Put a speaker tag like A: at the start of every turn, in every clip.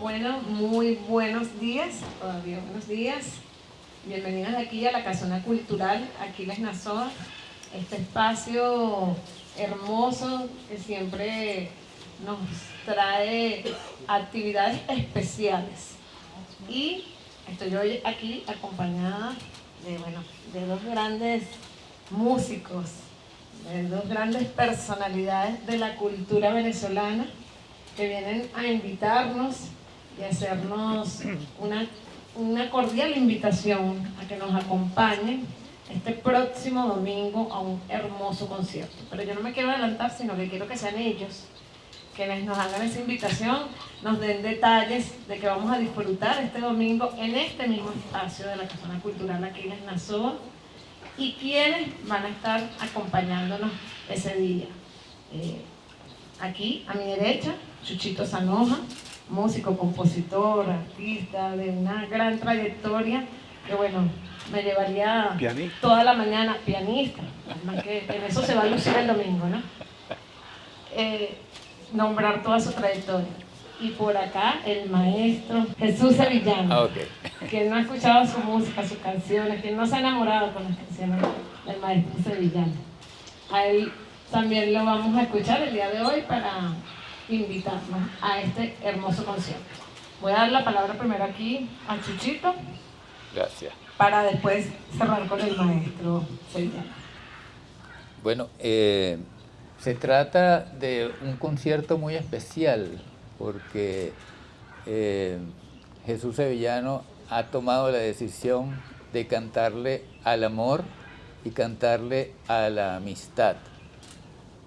A: Bueno, muy buenos días, todavía buenos días. Bienvenidos aquí a la Casona Cultural Aquiles Nazoa, este espacio hermoso que siempre nos trae actividades especiales. Y estoy hoy aquí acompañada de, bueno, de dos grandes músicos, de dos grandes personalidades de la cultura venezolana que vienen a invitarnos y hacernos una, una cordial invitación a que nos acompañen este próximo domingo a un hermoso concierto. Pero yo no me quiero adelantar, sino que quiero que sean ellos quienes nos hagan esa invitación, nos den detalles de que vamos a disfrutar este domingo en este mismo espacio de la Casona Cultural aquí en Nazoa y quienes van a estar acompañándonos ese día. Eh, aquí, a mi derecha, Chuchito Sanoja, músico, compositor, artista de una gran trayectoria que bueno, me llevaría toda la mañana, pianista, además que en eso se va a lucir el domingo, ¿no? Eh, nombrar toda su trayectoria. Y por acá el maestro Jesús Sevillano, ah, que no ha escuchado su música, sus canciones, que no se ha enamorado con las canciones del maestro Sevillano. A él también lo vamos a escuchar el día de hoy para invitarnos a este hermoso concierto. Voy a dar la palabra primero aquí a Chuchito.
B: Gracias.
A: Para después cerrar con el maestro Sevillano.
B: Bueno, eh, se trata de un concierto muy especial porque eh, Jesús Sevillano ha tomado la decisión de cantarle al amor y cantarle a la amistad.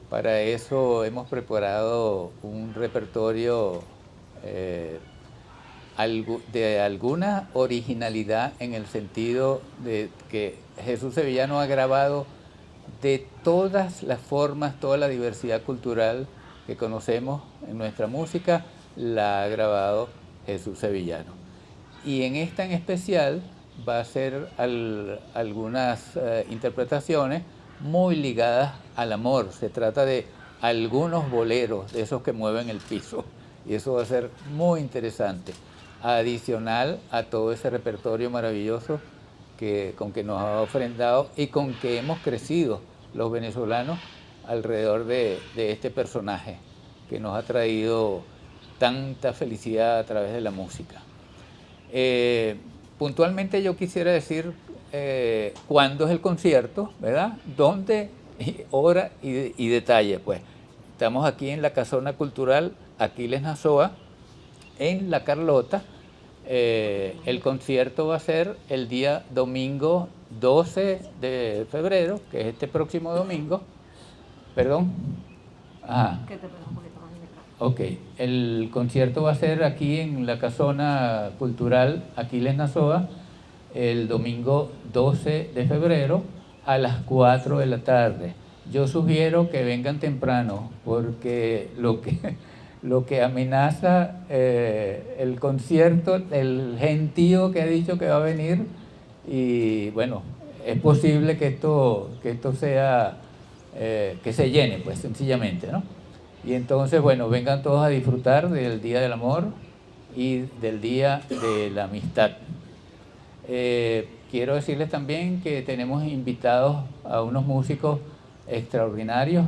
B: Para eso hemos preparado un repertorio eh, de alguna originalidad en el sentido de que Jesús Sevillano ha grabado de todas las formas, toda la diversidad cultural que conocemos en nuestra música, la ha grabado Jesús Sevillano. Y en esta en especial va a ser algunas eh, interpretaciones muy ligadas al amor. Se trata de algunos boleros, de esos que mueven el piso. Y eso va a ser muy interesante. Adicional a todo ese repertorio maravilloso con que nos ha ofrendado y con que hemos crecido los venezolanos alrededor de, este personaje que nos ha traído tanta felicidad a través de la música. Eh, puntualmente yo quisiera decir eh, cuándo es el concierto, ¿verdad? Dónde, hora y, y, detalle. Pues estamos aquí en la Casona Cultural Aquiles Nazoa, en La Carlota, eh, el concierto va a ser el día domingo 12 de febrero, que es este próximo domingo. Perdón. Ah. Ok, el concierto va a ser aquí en la casona cultural Aquiles Nazoa el domingo 12 de febrero a las 4 de la tarde. Yo sugiero que vengan temprano porque lo que lo que amenaza eh, el concierto, el gentío que ha dicho que va a venir y bueno, es posible que esto, que esto sea, eh, que se llene pues sencillamente, ¿no? Y entonces, bueno, vengan todos a disfrutar del Día del Amor y del Día de la Amistad. Eh, quiero decirles también que tenemos invitados a unos músicos extraordinarios,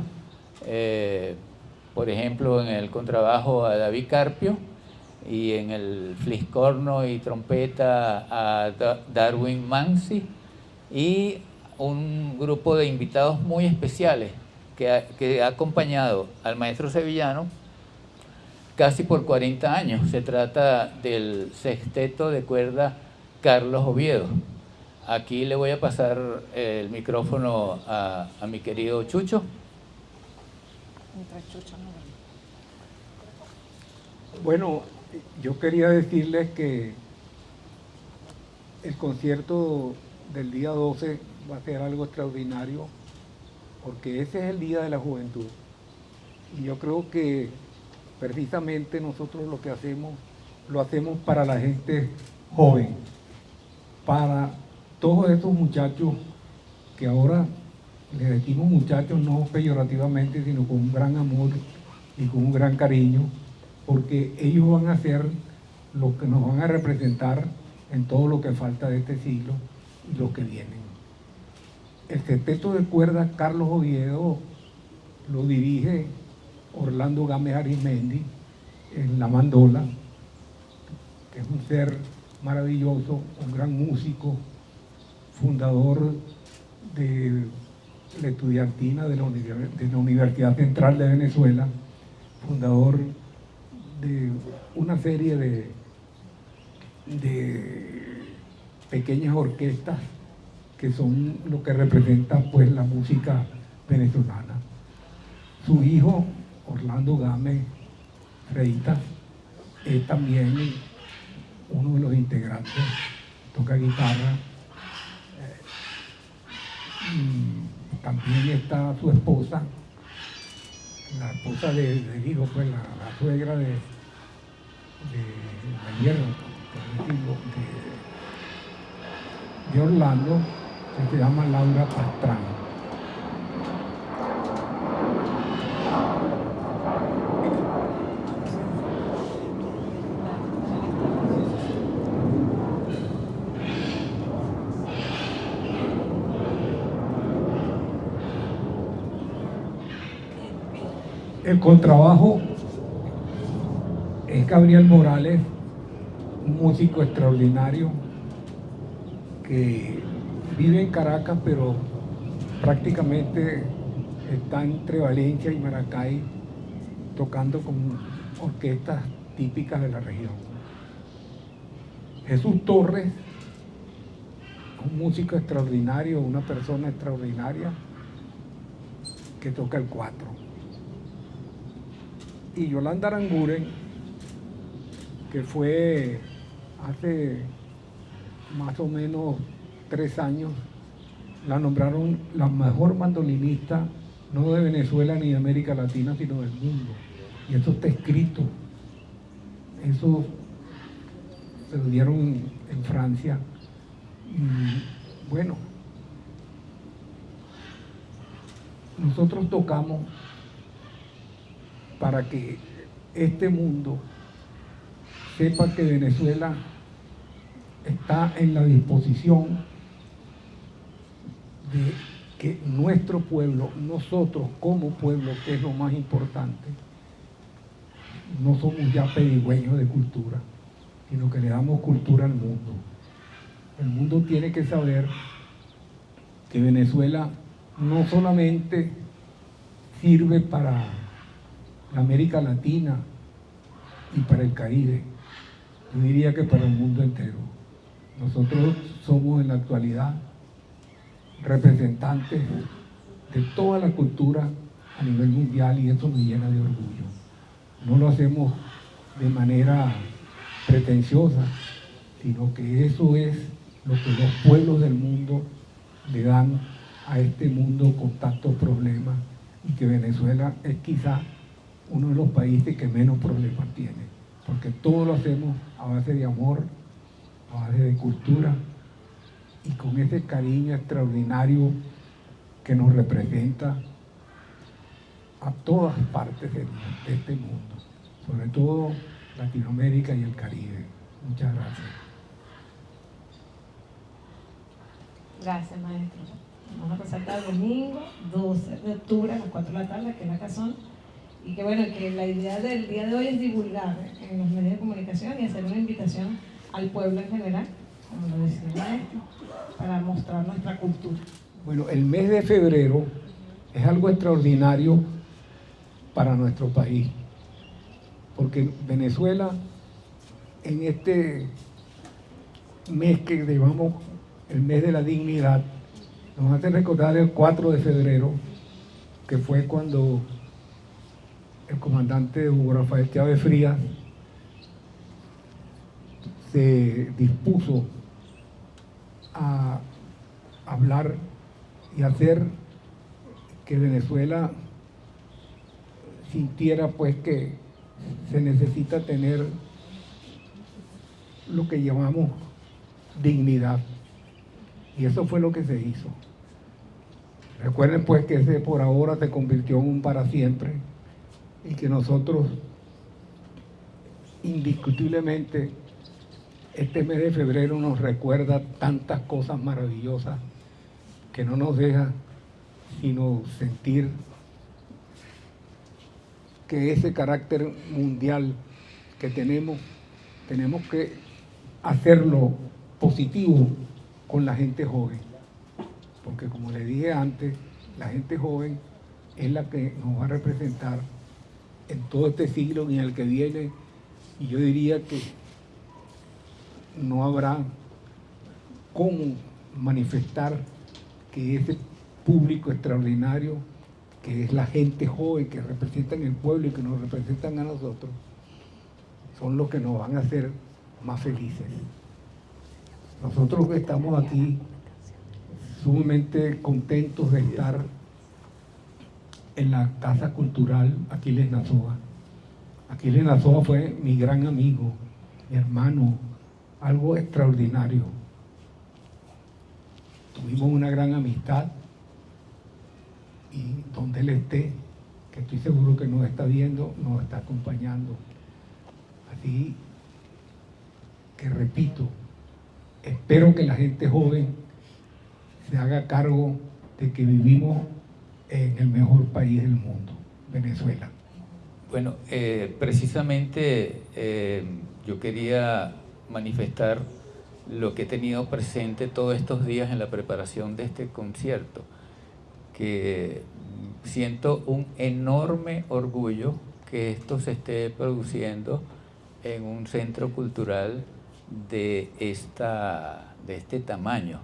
B: por ejemplo, en el contrabajo a David Carpio y en el fliscorno y trompeta a Darwin Mansi y un grupo de invitados muy especiales que ha, acompañado al maestro sevillano casi por 40 años. Se trata del sexteto de cuerda Carlos Oviedo. Aquí le voy a pasar el micrófono a mi querido Chucho.
C: Bueno, yo quería decirles que el concierto del día 12 va a ser algo extraordinario porque ese es el Día de la Juventud. Y yo creo que precisamente nosotros lo que hacemos lo hacemos para la gente joven, para todos estos muchachos que ahora le decimos muchachos no peyorativamente, sino con un gran amor y con un gran cariño, porque ellos van a ser los que nos van a representar en todo lo que falta de este siglo y lo que vienen. El sexteto de cuerdas Carlos Oviedo lo dirige Orlando Gámez Arismendi en la mandola, que es un ser maravilloso, un gran músico, fundador de la estudiantina de la, Universidad Central de Venezuela, fundador de una serie de, de pequeñas orquestas que son lo que representa pues la música venezolana. Su hijo, Orlando Gámez Freitas, es también uno de los integrantes, toca guitarra. y también está su esposa, la esposa del de hijo, pues la, suegra de, de, de, de Orlando, que se llama Laura Pastrana. El contrabajo es Gabriel Morales, un músico extraordinario que vive en Caracas, pero prácticamente está entre Valencia y Maracay tocando con orquestas típicas de la región. Jesús Torres, un músico extraordinario, una persona extraordinaria que toca el cuatro y Yolanda Aranguren, que fue hace más o menos tres años, la nombraron la mejor mandolinista, no de Venezuela ni de América Latina, sino del mundo. Y eso está escrito. Eso se lo dieron en Francia. Y bueno, nosotros tocamos para que este mundo sepa que Venezuela está en la disposición de que nuestro pueblo, nosotros como pueblo, que es lo más importante, no somos ya pedigüeños de cultura, sino que le damos cultura al mundo. El mundo tiene que saber que Venezuela no solamente sirve para América Latina y para el Caribe, yo diría que para el mundo entero. Nosotros somos en la actualidad representantes de toda la cultura a nivel mundial y eso nos llena de orgullo. No lo hacemos de manera pretenciosa, sino que eso es lo que los pueblos del mundo le dan a este mundo con tantos problemas y que Venezuela es quizá uno de los países que menos problemas tiene, porque todo lo hacemos a base de amor, a base de cultura y con ese cariño extraordinario que nos representa a todas partes de, este mundo, sobre todo Latinoamérica y el Caribe. Muchas gracias.
A: Gracias, maestro. Vamos a pasar el domingo 12 de octubre a las 4 de la tarde, que es la casón. Y que bueno, que la idea del día de hoy es divulgar en los medios de comunicación y hacer una invitación al pueblo en general, como lo decía maestro, para mostrar nuestra cultura.
C: Bueno, el mes de febrero es algo extraordinario para nuestro país, porque Venezuela en este mes que llamamos el mes de la dignidad, nos hace recordar el 4 de febrero, que fue cuando el comandante Hugo Rafael Chávez Frías se dispuso a hablar y hacer que Venezuela sintiera pues que se necesita tener lo que llamamos dignidad. Y eso fue lo que se hizo. Recuerden pues que ese por ahora se convirtió en un para siempre y que nosotros indiscutiblemente este mes de febrero nos recuerda tantas cosas maravillosas que no nos deja sino sentir que ese carácter mundial que tenemos, tenemos que hacerlo positivo con la gente joven. Porque como le dije antes, la gente joven es la que nos va a representar en todo este siglo y en el que viene. Y yo diría que no habrá cómo manifestar que ese público extraordinario, que es la gente joven que representan el pueblo y que nos representan a nosotros, son los que nos van a hacer más felices. Nosotros estamos aquí sumamente contentos de estar en la Casa Cultural Aquiles Nazoa. Aquiles Nazoa fue mi gran amigo, mi hermano, algo extraordinario. Tuvimos una gran amistad y donde él esté, que estoy seguro que nos está viendo, nos está acompañando. Así que repito, espero que la gente joven se haga cargo de que vivimos en el mejor país del mundo, Venezuela.
B: Bueno, eh, precisamente eh, yo quería manifestar lo que he tenido presente todos estos días en la preparación de este concierto, que siento un enorme orgullo que esto se esté produciendo en un centro cultural de, esta, de este tamaño,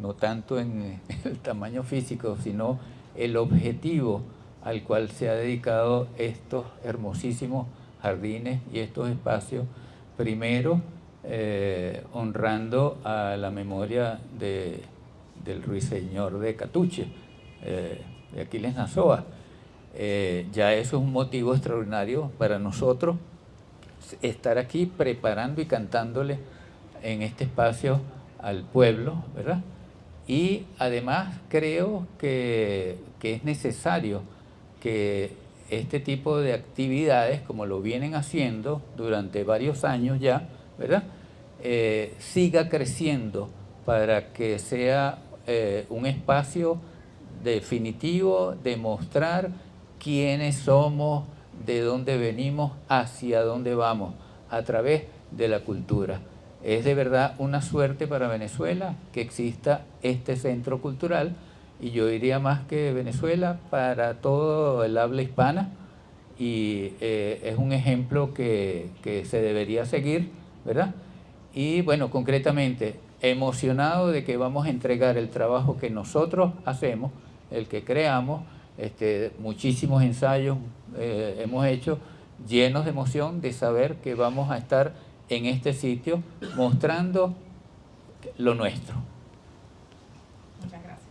B: no tanto en el tamaño físico, sino el objetivo al cual se ha dedicado estos hermosísimos jardines y estos espacios, primero eh, honrando a la memoria de, del ruiseñor de Catuche, eh, de Aquiles Nazoa. Eh, ya eso es un motivo extraordinario para nosotros estar aquí preparando y cantándole en este espacio al pueblo, ¿verdad? Y además creo que, que es necesario que este tipo de actividades, como lo vienen haciendo durante varios años ya, ¿verdad? Eh, siga creciendo para que sea eh, un espacio definitivo de mostrar quiénes somos, de dónde venimos, hacia dónde vamos, a través de la cultura. Es de verdad una suerte para Venezuela que exista este centro cultural y yo diría más que Venezuela para todo el habla hispana y eh, es un ejemplo que, que se debería seguir, ¿verdad? Y bueno, concretamente, emocionado de que vamos a entregar el trabajo que nosotros hacemos, el que creamos, este, muchísimos ensayos eh, hemos hecho, llenos de emoción de saber que vamos a estar en este sitio mostrando lo nuestro.
A: Muchas gracias.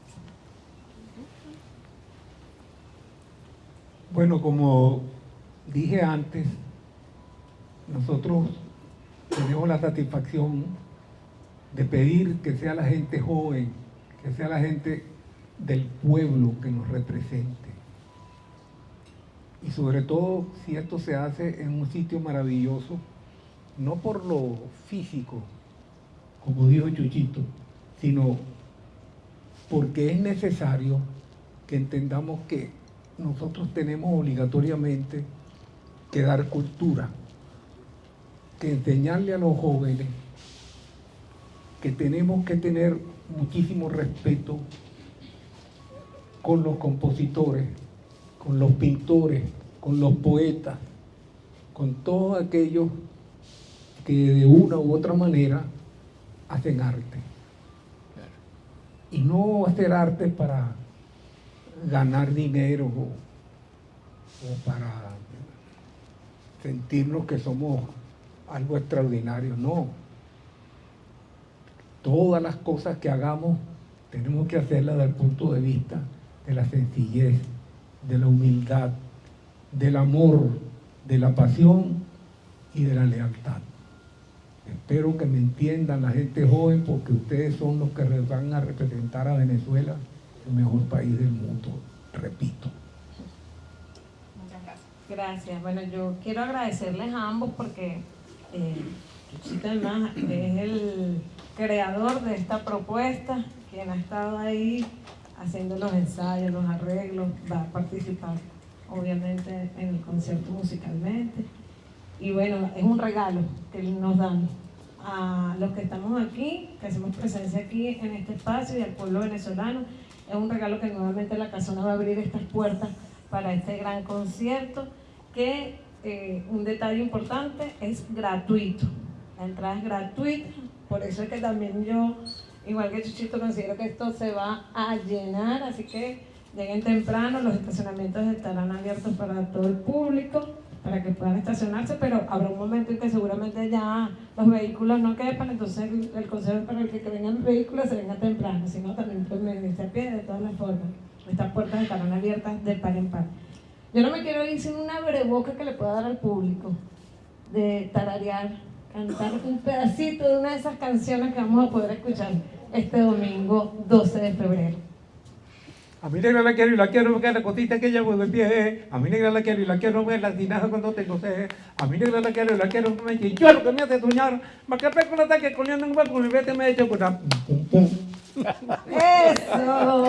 C: Bueno, como dije antes, nosotros tenemos la satisfacción de pedir que sea la gente joven, que sea la gente del pueblo que nos represente. Y sobre todo si esto se hace en un sitio maravilloso, no por lo físico, como dijo Chuchito, sino porque es necesario que entendamos que nosotros tenemos obligatoriamente que dar cultura, que enseñarle a los jóvenes que tenemos que tener muchísimo respeto con los compositores, con los pintores, con los poetas, con todos aquellos que de una u otra manera hacen arte. Y no hacer arte para ganar dinero o, o para sentirnos que somos algo extraordinario, no. Todas las cosas que hagamos tenemos que hacerlas desde el punto de vista de la sencillez, de la humildad, del amor, de la pasión y de la lealtad. Espero que me entiendan la gente joven porque ustedes son los que van a representar a Venezuela, el mejor país del mundo, repito.
A: Muchas gracias. Gracias. Bueno, yo quiero agradecerles a ambos porque eh, Chuchito además es el creador de esta propuesta, quien ha estado ahí haciendo los ensayos, los arreglos, va a participar obviamente en el concierto musicalmente. Y bueno, es un regalo que nos dan a los que estamos aquí, que hacemos presencia aquí en este espacio y al pueblo venezolano. Es un regalo que nuevamente la Casona va a abrir estas puertas para este gran concierto, que eh, un detalle importante es gratuito. La entrada es gratuita, por eso es que también yo, igual que Chuchito, considero que esto se va a llenar, así que lleguen temprano, los estacionamientos estarán abiertos para todo el público para que puedan estacionarse, pero habrá un momento en que seguramente ya los vehículos no quepan, entonces el, consejo para el que, que vengan vehículos se venga temprano, si no también pueden venirse a pie de todas las formas. Estas puertas estarán abiertas de par en par. Yo no me quiero ir sin una breboca que le pueda dar al público, de tararear, cantar un pedacito de una de esas canciones que vamos a poder escuchar este domingo 12 de febrero.
C: A mi negra la quiero y la quiero porque la cosita que llevo de pie. A mi negra la quiero y la quiero ver la tinaja cuando tengo sed. A mi negra la quiero y la quiero me lo que me hace soñar. Que con ataque corriendo un barco y vete me he hecho con
A: Eso,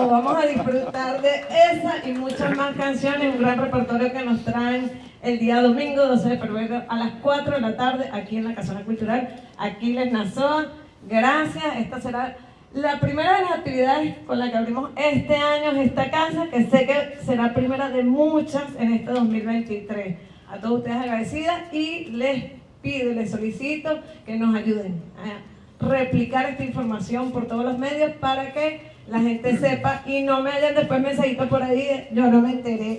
A: vamos a disfrutar de esa y muchas más canciones, un gran repertorio que nos traen el día domingo 12 de febrero a las 4 de la tarde aquí en la Casona Cultural Aquiles Nazoa. Gracias, esta será la primera de las actividades con la que abrimos este año es esta casa, que sé que será primera de muchas en este 2023. A todos ustedes agradecidas y les pido, les solicito que nos ayuden a replicar esta información por todos los medios para que la gente sepa y no me hayan después mensajitos por ahí, yo no me enteré.